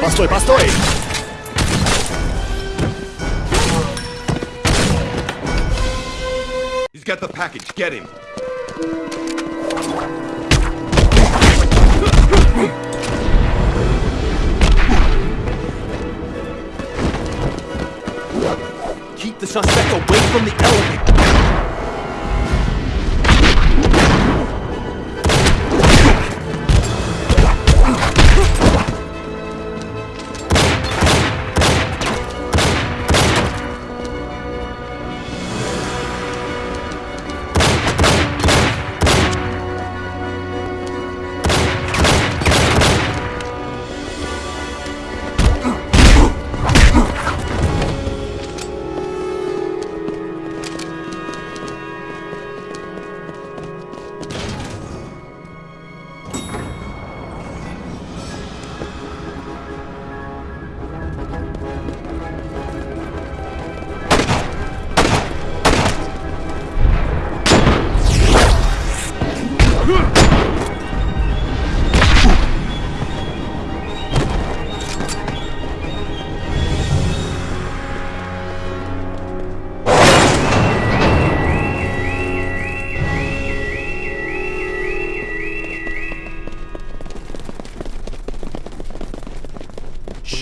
Постой, постой! He's got the package. Get him. Keep the suspect away from the elevator.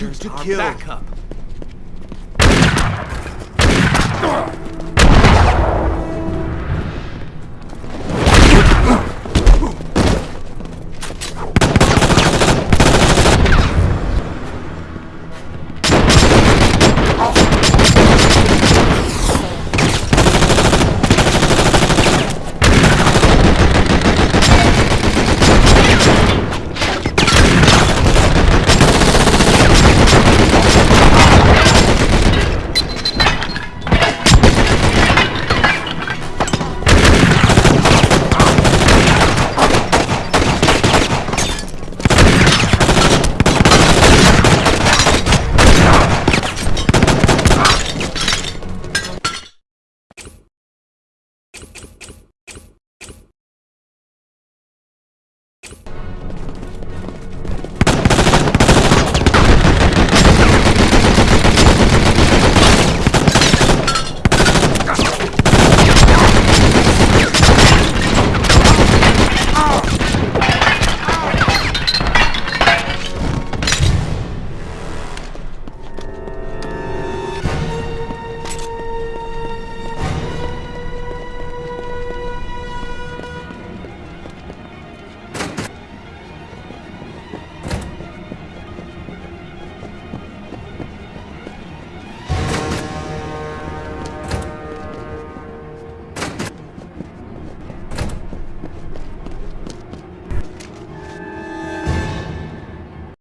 Shoot to kill. backup.